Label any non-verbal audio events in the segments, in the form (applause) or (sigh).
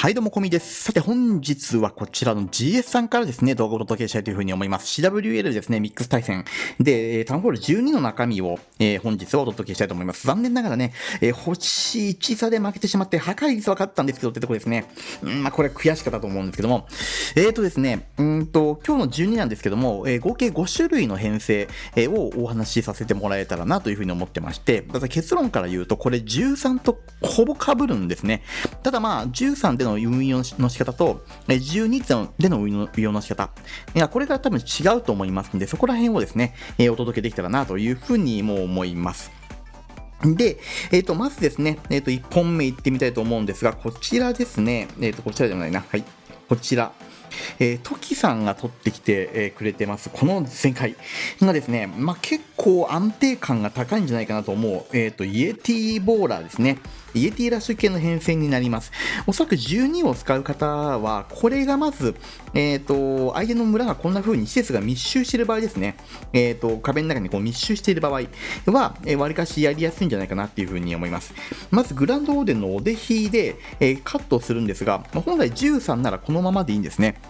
はい、どうも、こみです。さて、本日はこちらの GS さんからですね、動画をお届けしたいというふうに思います。CWL ですね、ミックス対戦。で、タウンホール12の中身を、えー本日はお届けしたいと思います。残念ながらね、えー星1差で負けてしまって、破壊率は勝ったんですけどってとこですね。うん、まあ、これ悔しかったと思うんですけども。えーとですね、うんと、今日の12なんですけども、えー合計5種類の編成、えをお話しさせてもらえたらなというふうに思ってまして、ただ結論から言うと、これ13とほぼ被るんですね。ただまあ、13での運用の仕方と、12での運用の仕方。いや、これが多分違うと思いますんで、そこら辺をですね、えお届けできたらなというふうにも思います。で、えっ、と、まずですね、えっ、と、1本目いってみたいと思うんですが、こちらですね、えっ、と、こちらでもないな。はい。こちら。えー、トキさんが取ってきて、えーくれてます。この前回がですね、まあ、結構安定感が高いんじゃないかなと思う、えっ、と、イエティボーラーですね。イエティラッシュ系の変遷になります。おそらく12を使う方は、これがまず、えっ、と、相手の村がこんな風に施設が密集している場合ですね。えっ、と、壁の中にこう密集している場合は、えー、割かしやりやすいんじゃないかなっていう風に思います。まず、グランドオーデンのお出ひで、えーカットするんですが、まあ本来13ならこのままでいいんですね。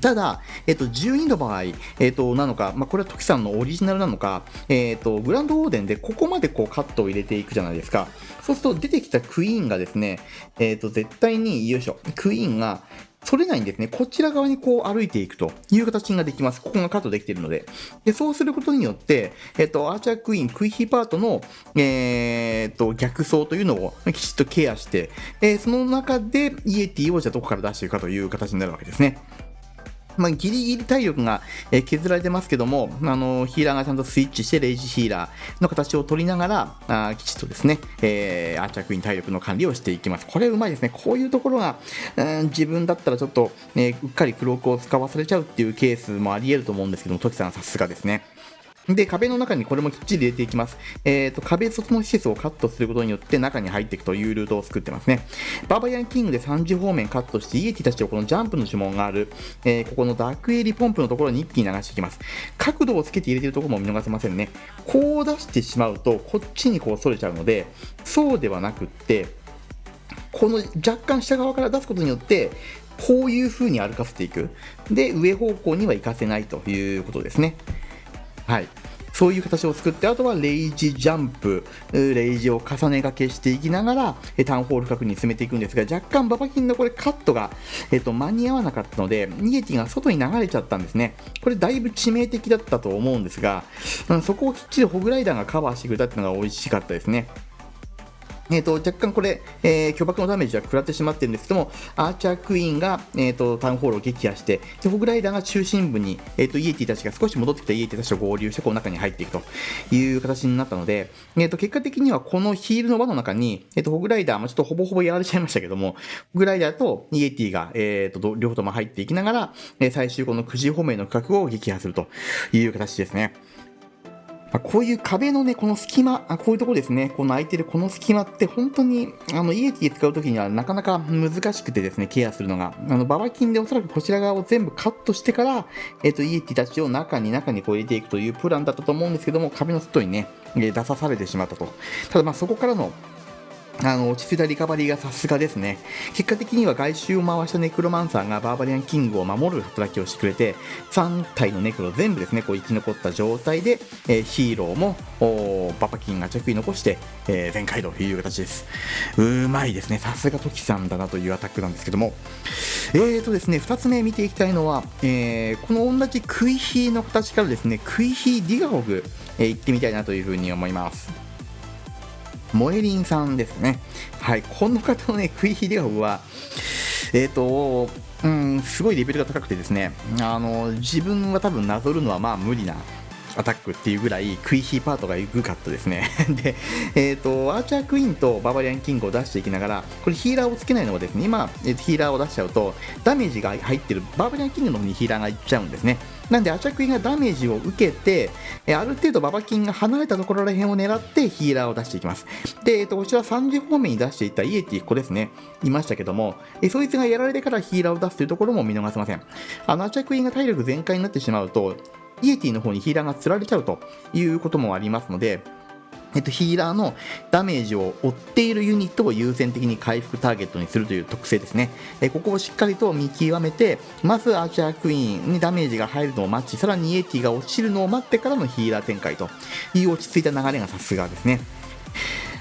ただ、えっと、12の場合、えっと、なのか、まあ、これはトキさんのオリジナルなのか、えっと、グランドオーデンでここまでこうカットを入れていくじゃないですか。そうすると出てきたクイーンがですね、えっと、絶対に、よいしょ、クイーンが、取れないんですね。こちら側にこう歩いていくという形ができます。ここがカットできているので。で、そうすることによって、えっと、アーチャークイーン、クイヒーパートの、えっと、逆走というのをきちっとケアして、えーその中でイエティをじゃあどこから出していくかという形になるわけですね。まあ、ギリギリ体力が、削られてますけども、あのヒーラーがちゃんとスイッチして、レイジヒーラーの形を取りながら、あきちっとですね、えーアーチャークイーン体力の管理をしていきます。これうまいですね。こういうところが、うん自分だったらちょっと、ね、うっかりクロークを使わされちゃうっていうケースもあり得ると思うんですけども、トキさんさすがですね。で、壁の中にこれもきっちり入れていきます。えっ、と、壁外の施設をカットすることによって中に入っていくというルートを作ってますね。ババリアンキングで3次方面カットして、イエティたちをこのジャンプの呪文がある、えーここのダークエリポンプのところに一気に流していきます。角度をつけて入れてるところも見逃せませんね。こう出してしまうと、こっちにこう逸れちゃうので、そうではなくって、この若干下側から出すことによって、こういう風に歩かせていく。で、上方向には行かせないということですね。はい。そういう形を作って、あとはレイジジャンプ、レイジを重ねがけしていきながら、えタウンホール角に進めていくんですが、若干ババキンのこれカットが、えっと、間に合わなかったので、ニエティが外に流れちゃったんですね。これだいぶ致命的だったと思うんですが、うんそこをきっちりホグライダーがカバーしてくれたっていうのが美味しかったですね。えー、と若干これ、えー巨爆のダメージは食らってしまってるんですけども、アーチャークイーンが、えー、とタウンホールを撃破して、でホグライダーが中心部に、えー、とイエティたちが少し戻ってきたイエティたちと合流して、この中に入っていくという形になったので、えー、と結果的にはこのヒールの輪の中に、えー、とホグライダーもちょっとほぼほぼやられちゃいましたけども、ホグライダーとイエティが、えー、と両方とも入っていきながら、え最終この9時方面の区画を撃破するという形ですね。まあこういう壁のね、この隙間、あこういうところですね、この空いてるこの隙間って本当に、あの、イエティ使うときにはなかなか難しくてですね、ケアするのが。あの、ババキンでおそらくこちら側を全部カットしてから、えっ、と、イエティたちを中に中にこう入れていくというプランだったと思うんですけども、壁の外にね、出さされてしまったと。ただまあそこからのあの落ち着いたリカバリーがさすがですね。結果的には外周を回したネクロマンサーがバーバリアンキングを守る働きをしてくれて、3体のネクロ全部ですね、こう生き残った状態で、えーヒーローもババキンが着衣残して、えー全開という形です。うまいですね。さすがトキさんだなというアタックなんですけども。えーとですね、2つ目見ていきたいのは、えーこの同じクイヒーの形からですね、クイヒーディガホグ、えー行ってみたいなというふうに思います。萌えりんさんですね。はい、この方のね、クイヒデオは、えっ、と、うん、すごいレベルが高くてですね、あの、自分は多分なぞるのはまあ無理なアタックっていうぐらいクイヒーパートがエグかったですね。(laughs) で、えっ、と、アーチャークイーンとババリアンキングを出していきながら、これヒーラーをつけないのはですね、今、えーヒーラーを出しちゃうと、ダメージが入ってるババリアンキングの方にヒーラーがいっちゃうんですね。なんで、アーチャークイーンがダメージを受けて、えーある程度ババキンが離れたところら辺を狙ってヒーラーを出していきます。で、えっ、と、こちら3時方面に出していたイエティ、ここですね、いましたけども、えーそいつがやられてからヒーラーを出すというところも見逃せません。あの、アーチャークイーンが体力全開になってしまうと、イエティの方にヒーラーが釣られちゃうということもありますので、えっと、ヒーラーのダメージを負っているユニットを優先的に回復ターゲットにするという特性ですね。えここをしっかりと見極めて、まずアーチャークイーンにダメージが入るのを待ち、さらにイエティが落ちるのを待ってからのヒーラー展開という落ち着いた流れがさすがですね。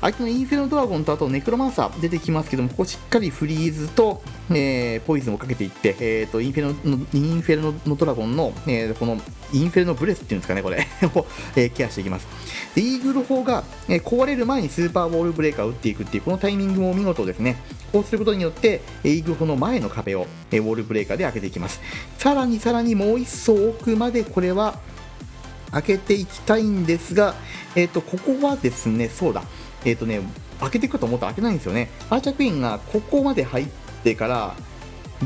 相手のインフェルノドラゴンとあとネクロマンサー出てきますけども、ここしっかりフリーズと、えー、ポイズンをかけていって、えーと、インフェルノインフェルノドラゴンの、えー、このインフェルノブレスっていうんですかね、これ (laughs) を、えー、ケアしていきます。で、イーグル砲が、えー、壊れる前にスーパーボールブレーカーを打っていくっていう、このタイミングも見事ですね。こうすることによって、イーグル砲の前の壁を、えー、ウォールブレーカーで開けていきます。さらにさらにもう一層奥までこれは開けていきたいんですが、えっ、ー、と、ここはですね、そうだ、えっ、ー、とね、開けていくと思ったら開けないんですよね。アーチャークイーンがここまで入ってから、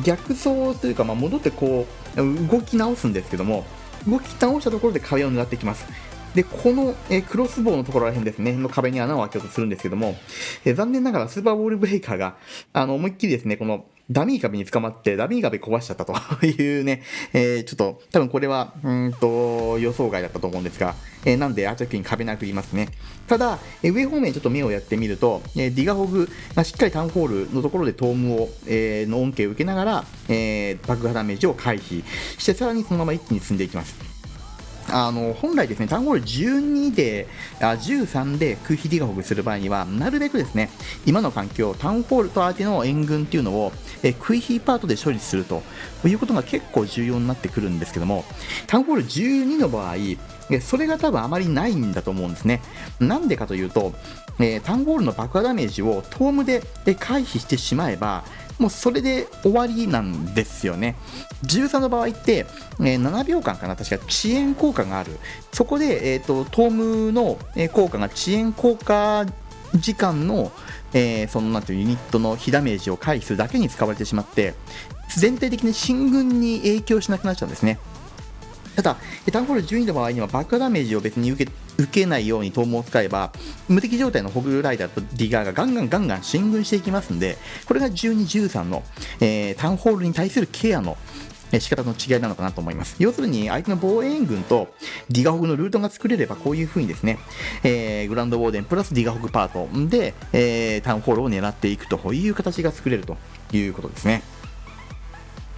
逆走というか、まあ、戻ってこう、動き直すんですけども、動き倒したところで壁を狙っていきます。で、この、えクロスボウのところら辺ですね、の壁に穴を開けようとするんですけども、え残念ながらスーパーボールブレイカーが、あの、思いっきりですね、このダミー壁に捕まってダミー壁壊しちゃったというね、(laughs) えー、ちょっと多分これはうんと予想外だったと思うんですが、えー、なんでアーチャーキに壁殴りますね。ただ、えー、上方面ちょっと目をやってみると、えー、ディガホグがしっかりタウンホールのところでトームを、えー、の恩恵を受けながら、えー、爆破ダメージを回避してさらにそのまま一気に進んでいきます。あの本来ですね、タウンホール12で、あ13で空飛ディガホグする場合には、なるべくですね、今の環境、タウンホールと相手の援軍っていうのを、えクイヒーパートで処理するということが結構重要になってくるんですけども、タウンホール12の場合、それが多分あまりないんだと思うんですね。なんでかというと、えー、タウンホールの爆破ダメージをトームで回避してしまえば、もうそれで終わりなんですよね。13の場合って、えー、7秒間かな、確か遅延効果がある。そこで、えーと、トームの効果が遅延効果時間の、えー、そのなんていうユニットの被ダメージを回避するだけに使われてしまって、全体的に進軍に影響しなくなっちゃうんですね。ただ、タウンホール12の場合には爆破ダメージを別に受け受けないようにトームを使えば、無敵状態のホグライダーとディガーがガンガンガンガン進軍していきますんで、これが12、13の、えー、タウンホールに対するケアの仕方の違いなのかなと思います。要するに、相手の防衛援軍とディガホグのルートが作れれば、こういう風にですね、えー、グランドウォーデンプラスディガホグパートで、えー、タウンホールを狙っていくという形が作れるということですね。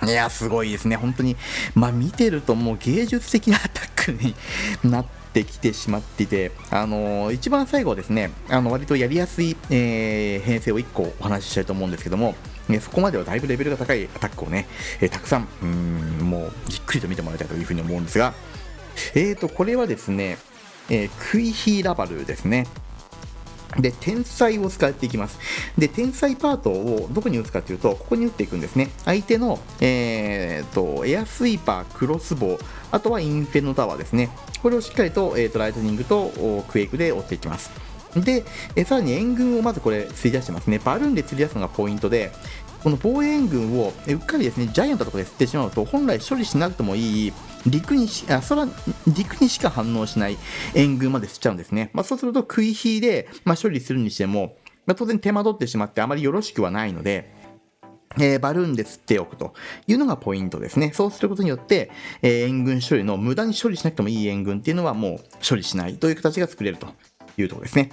いや、すごいですね。本当に、まあ、見てるともう芸術的なアタックになってきてしまっていて、あのー、一番最後はですね、あの割とやりやすい、えー、編成を1個お話ししたいと思うんですけども、ね、そこまではだいぶレベルが高いアタックをね、えー、たくさん、うん、もうじっくりと見てもらいたいというふうに思うんですが、えーと、これはですね、えー、クイヒーラバルですね。で、天才を使っていきます。で、天才パートをどこに打つかというと、ここに打っていくんですね。相手の、えーと、エアスイーパー、クロスボウ、あとはインフェノタワーですね。これをしっかりと,、えーと、ライトニングとクエイクで追っていきます。で、えさらに援軍をまずこれ、釣り出してますね。バルーンで釣り出すのがポイントで、この防衛援軍をうっかりですね、ジャイアントとかで釣ってしまうと、本来処理しなくてもいい陸にしあ空陸にしか反応しない援軍まで吸っちゃうんですね。まあ、そうすると食い火で、まあ、処理するにしても、まあ、当然手間取ってしまってあまりよろしくはないので、えー、バルーンで吸っておくというのがポイントですね。そうすることによって、えー、援軍処理の無駄に処理しなくてもいい援軍っていうのはもう処理しないという形が作れるというところですね。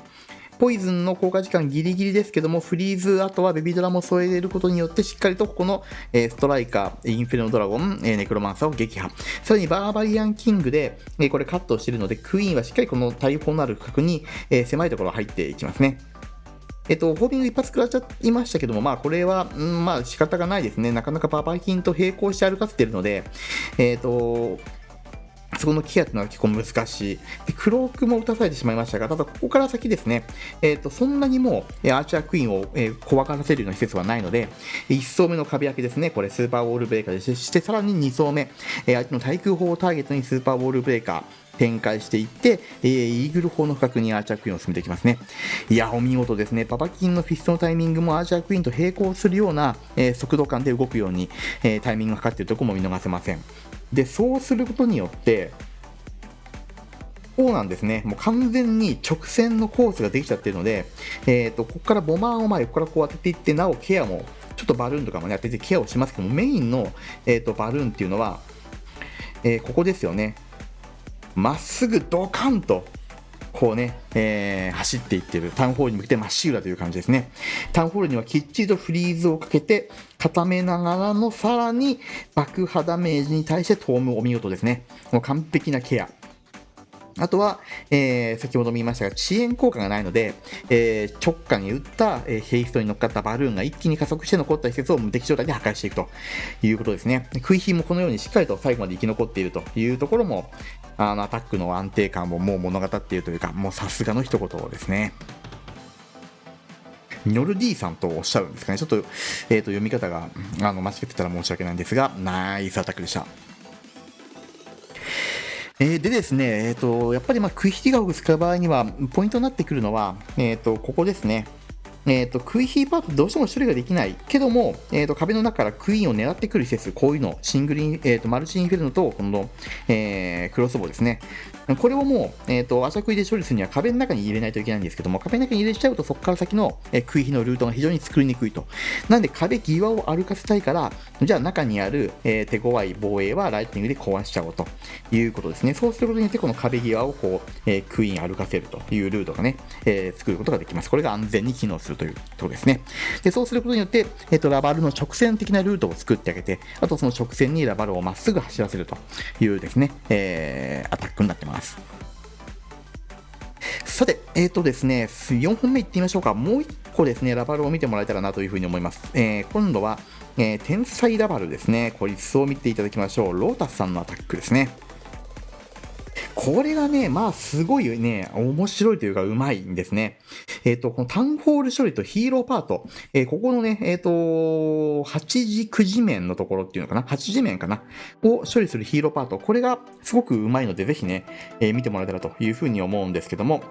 ポイズンの効果時間ギリギリですけども、フリーズ、あとはベビードラも添えることによって、しっかりとここの、えストライカー、インフェルノドラゴン、えネクロマンサーを撃破。さらにバーバリアンキングで、えこれカットしてるので、クイーンはしっかりこの大砲のある区画に、え狭いところ入っていきますね。えっと、ホービング一発食らっちゃいましたけども、まあ、これは、うん、まあ、仕方がないですね。なかなかバーバリキンと並行して歩かせてるので、えっと、そこのケアっていうのは結構難しい。で、クロークも打たされてしまいましたが、ただここから先ですね、えっ、ー、と、そんなにもう、アーチャークイーンを、えー、怖がらせるような施設はないので、1層目の壁開けですね、これスーパーウォールブレーカーでして、さらに2層目、えー、相手の対空砲をターゲットにスーパーウォールブレーカー、展開していって、えー、イーグル砲の近くにアーチャークイーンを進めていきますね。いや、お見事ですね。パパキンのフィストのタイミングもアーチャークイーンと並行するような、えー、速度感で動くように、えー、タイミングがかかっているところも見逃せません。で、そうすることによって、こうなんですね。もう完全に直線のコースができちゃってるので、え、ー、と、ここからボマーを前、ここからこう当てていって、なおケアも、ちょっとバルーンとかもね、当ててケアをしますけども、メインの、えーと、バルーンっていうのは、えー、ここですよね。まっすぐドカンとこうね、えー、走っていってる。タウンホールに向けてまっしぐらという感じですね。タウンホールにはきっちりとフリーズをかけて、固めながらのさらに爆破ダメージに対してトームお見事ですね。もう完璧なケア。あとは、えー、先ほども言いましたが、遅延効果がないので、えー、直下に打った、えー、ヘイストに乗っかったバルーンが一気に加速して残った施設を無敵状態で破壊していくということですね。食い火もこのようにしっかりと最後まで生き残っているというところも、あのアタックの安定感をもう物語っているというか、もうさすがの一言ですね。ノルディさんとおっしゃるんですかね。ちょっと、えー、と読み方があの間違ってたら申し訳ないんですが、ナイスアタックでした。えー、でですね、えーと、やっぱりまあクイヒティガを使う場合には、ポイントになってくるのは、えーと、ここですね。えーと、クイヒーパートどうしても処理ができないけども、えーと、壁の中からクイーンを狙ってくる施設、こういうの、シングルイン、えーと、マルチインフェルノと、この、えー、クロスボウですね。これをもう、えっ、ー、と、朝食いで処理するには壁の中に入れないといけないんですけども、壁の中に入れちゃうとそこから先の、えー、食い火のルートが非常に作りにくいと。なんで壁際を歩かせたいから、じゃあ中にある、えー、手強い防衛はライトニングで壊しちゃおうということですね。そうすることによってこの壁際をこう、えー、クイーン歩かせるというルートがね、えー、作ることができます。これが安全に機能するというところですね。で、そうすることによって、えっ、と、ラバルの直線的なルートを作ってあげて、あとその直線にラバルをまっすぐ走らせるというですね、えー、アタックになってます。さて、えっ、ー、とですね、4本目いってみましょうか。もう1個ですね、ラバルを見てもらえたらなというふうに思います。えー、今度は、えー、天才ラバルですね。これ、一層見ていただきましょう。ロータスさんのアタックですね。これがね、まあ、すごいね、面白いというか、うまいんですね。えっ、ー、と、このタウンホール処理とヒーローパート、えー、ここのね、えっ、ー、と、8時、9時面のところっていうのかな ?8 時面かな？を処理するヒーローパート、これがすごくうまいので、ぜひね、え見てもらえたらというふうに思うんですけども、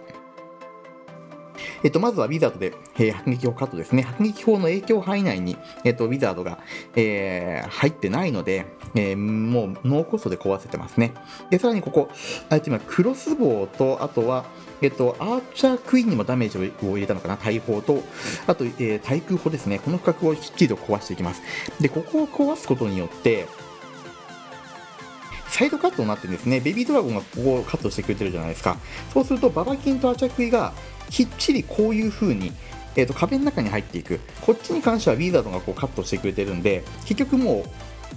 えっと、まずはウィザードで、えー、迫撃砲カットですね。迫撃砲の影響範囲内に、えっと、ウィザードが、えー、入ってないので、えー、もうノーコストで壊せてますね。で、さらにここ、あえて今、クロスボウと、あとは、えっと、アーチャークイーンにもダメージを入れたのかな、大砲と、あと、えー、対空砲ですね。この区画をきっちりと壊していきます。で、ここを壊すことによって、サイドカットになってるんですね。ベビードラゴンがここをカットしてくれてるじゃないですか。そうすると、ババキンとアーチャークイーがきっちりこういう風に、えーと、壁の中に入っていく。こっちに関してはウィザードがこうカットしてくれてるんで結局もう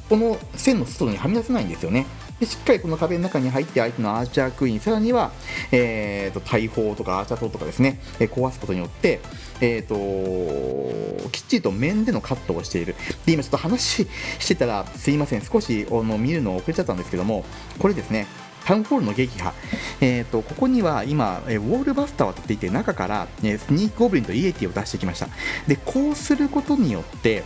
この線の外にはみ出せないんですよね。でしっかりこの壁の中に入って相手のアーチャークイーンさらには、えーと、大砲とかアーチャー塔とかですね、えー、壊すことによって、えーと、きっちりと面でのカットをしている。で今ちょっと話してたらすいません。少しあの見るの遅れちゃったんですけどもこれですね。タウンホールの撃破、えーと、ここには今、えウォールバスターを立っていて中から、ね、スニークゴブリンとイエティを出してきました。でこうすることによって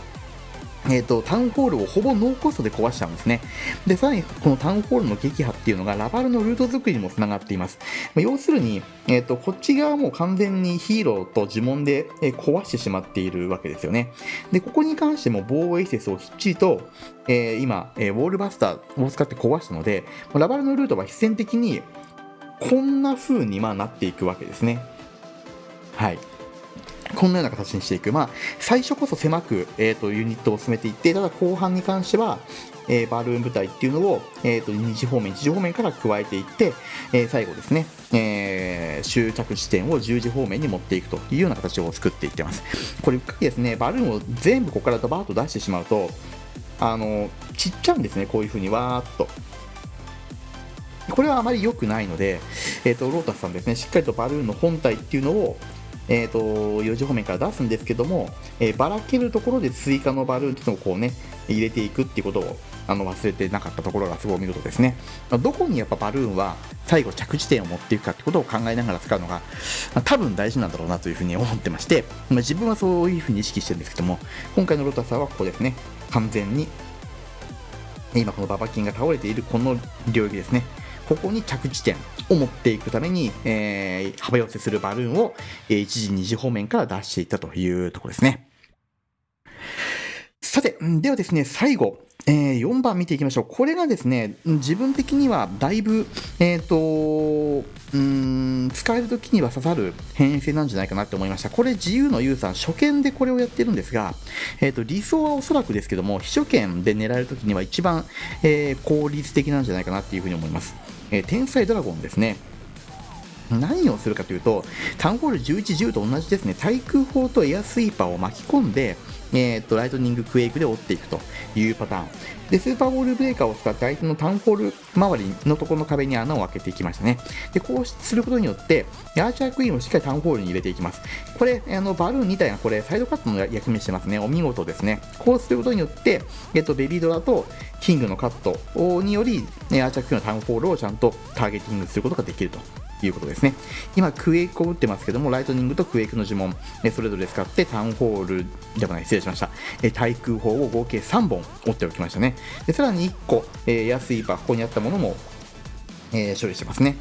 えーと、タウンホールをほぼノーコストで壊しちゃうんですね。で、さらにこのタウンホールの撃破っていうのがラバルのルート作りにもつながっています。まあ、要するに、えーと、こっち側も完全にヒーローと呪文で、え、壊してしまっているわけですよね。で、ここに関しても防衛施設をきっちりと、えー、今、えー、ウォールバスターを使って壊したので、ラバルのルートは必然的にこんな風にまあなっていくわけですね。はい。こんなような形にしていく。まあ、最初こそ狭く、えーと、ユニットを進めていって、ただ後半に関しては、えー、バルーン部隊っていうのを、えーと、2次方面、1次方面から加えていって、えー、最後ですね、えー、終着地点を10時方面に持っていくというような形を作っていってます。これ、うっかりですね、バルーンを全部ここからドバーッと出してしまうと、あの、ちっちゃうんですね、こういう風にわーっと。これはあまり良くないので、えーとロータスさんですね、しっかりとバルーンの本体っていうのを、えーと、4時方面から出すんですけども、えー、ばらけるところで追加のバルーンっていうのをこうね入れていくっていうことをあの忘れてなかったところがすごい見事ですね。どこにやっぱバルーンは最後着地点を持っていくかってことを考えながら使うのが多分大事なんだろうなというふうに思ってまして、まあ、自分はそういうふうに意識してるんですけども今回のロタスはここですね完全に今このババキンが倒れているこの領域ですねここに着地点を持っていくために、えー、幅寄せするバルーンを、え、1時2時方面から出していったというところですね。さて、ではですね、最後、えー、4番見ていきましょう。これがですね、自分的にはだいぶ、えっ、ー、と、うん、使えるときには刺さる変性なんじゃないかなって思いました。これ自由のユーザー、初見でこれをやってるんですが、えっ、ー、と、理想はおそらくですけども、秘書権で狙えるときには一番、え効率的なんじゃないかなっていうふうに思います。え天才ドラゴンですね。何をするかというと、タウンホール11、10と同じですね、対空砲とエアスイーパーを巻き込んで、えー、とライトニングクエイクで追っていくというパターン。で、スーパーボールブレーカーを使って相手のタウンホール周りのところの壁に穴を開けていきましたね。で、こうすることによって、アーチャークイーンをしっかりタウンホールに入れていきます。これ、あのバルーン2体がこれ、サイドカットの役目してますね。お見事ですね。こうすることによって、えっと、ベビードラとキングのカットにより、アーチャークイーンのタウンホールをちゃんとターゲティングすることができるということですね。今、クエイクを打ってますけども、ライトニングとクエイクの呪文、えそれぞれ使ってタウンホールではない、失礼しました。え対空砲を合計3本折っておきましたね。でさらに1個、え安い箱にあったものも、え処理してますね。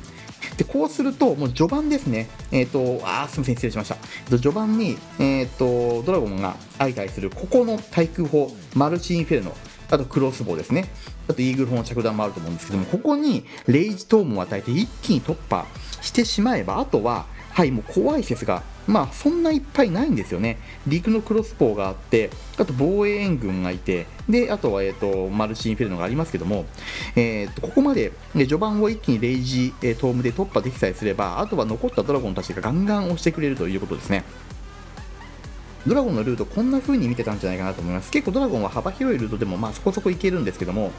でこうすると、もう序盤ですね、えっ、ー、と、あすみません、失礼しました。序盤に、えっ、ー、と、ドラゴンが相対する、ここの対空砲、マルチインフェルノ、あとクロスボウですね。あとイーグル砲の着弾もあると思うんですけども、ここにレイジトームを与えて一気に突破してしまえば、あとは、はい、もう怖い説が、まあ、そんないっぱいないんですよね。陸のクロスボウがあって、あと防衛援軍がいて、で、あとは、えっ、と、マルチインフェルノがありますけども、えっ、と、ここまで、ね、序盤を一気にレイジ、えトームで突破できさえすれば、あとは残ったドラゴンたちがガンガン押してくれるということですね。ドラゴンのルートこんな風に見てたんじゃないかなと思います結構ドラゴンは幅広いルートでもまあそこそこいけるんですけども、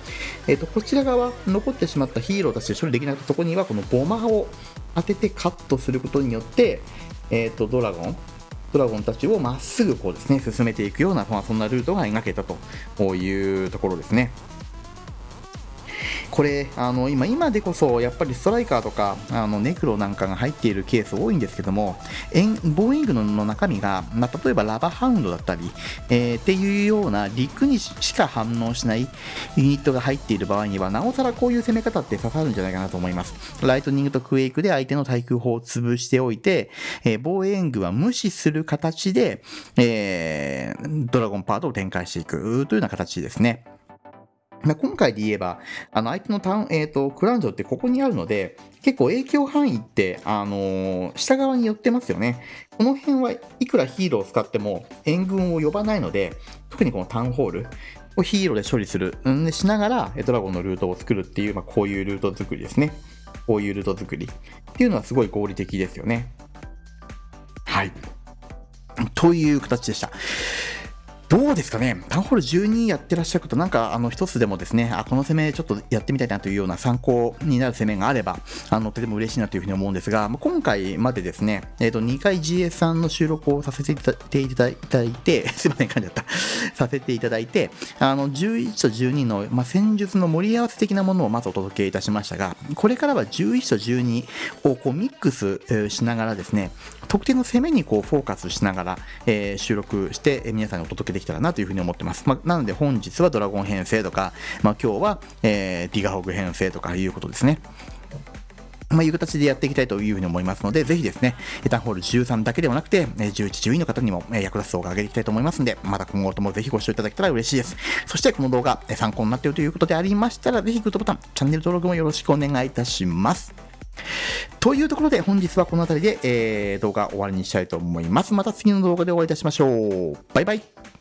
えー、とこちら側残ってしまったヒーローたちで処理できなかったとこにはこのボマを当ててカットすることによって、えー、とドラゴンドラゴンたちをまっすぐこうですね進めていくような、まあ、そんなルートが描けたというところですね。これあの今今でこそやっぱりストライカーとかあのネクロなんかが入っているケース多いんですけどもボーイングの中身が、まあ、例えばラバハウンドだったり、えー、っていうような陸にしか反応しないユニットが入っている場合にはなおさらこういう攻め方って刺さるんじゃないかなと思います。ライトニングとクエイクで相手の対空砲を潰しておいて、えー、防衛軍は無視する形で、えー、ドラゴンパートを展開していくというような形ですね。今回で言えば、あの相手のタウン、えーと、クランジョってここにあるので、結構影響範囲って、あのー、下側に寄ってますよね。この辺はいくらヒーローを使っても援軍を呼ばないので、特にこのタウンホールをヒーローで処理する、うんしながらドラゴンのルートを作るっていう、まあ、こういうルート作りですね。こういうルート作りっていうのはすごい合理的ですよね。はい。という形でした。どうですかね、タウンホール12やってらっしゃる方、なんかあの一つでもですね、あこの攻めちょっとやってみたいなというような参考になる攻めがあれば、あのとても嬉しいなというふうに思うんですが、今回までですね、えー、と2回 GS さんの収録をさせていただいて、(laughs) すいません、噛んじゃった、(laughs) させていただいて、あの11と12の、まあ、戦術の盛り合わせ的なものをまずお届けいたしましたが、これからは11と12をこうミックスしながらですね、特定の攻めにこうフォーカスしながら、えー、収録して、皆さんにお届けできたらなというふうに思ってます。まあ、なので本日はドラゴン編成とか、まあ、今日は、えー、ディガホグ編成とかいうことですね。まあ、いう形でやっていきたいというふうに思いますので、ぜひですね、エタンホール13だけではなくて、11、12の方にも役立つ動画を上げていきたいと思いますので、また今後ともぜひご視聴いただけたら嬉しいです。そしてこの動画、参考になっているということでありましたら、ぜひグッドボタン、チャンネル登録もよろしくお願いいたします。というところで本日はこの辺りで、えー、動画終わりにしたいと思います。また次の動画でお会いいたしましょう。バイバイ。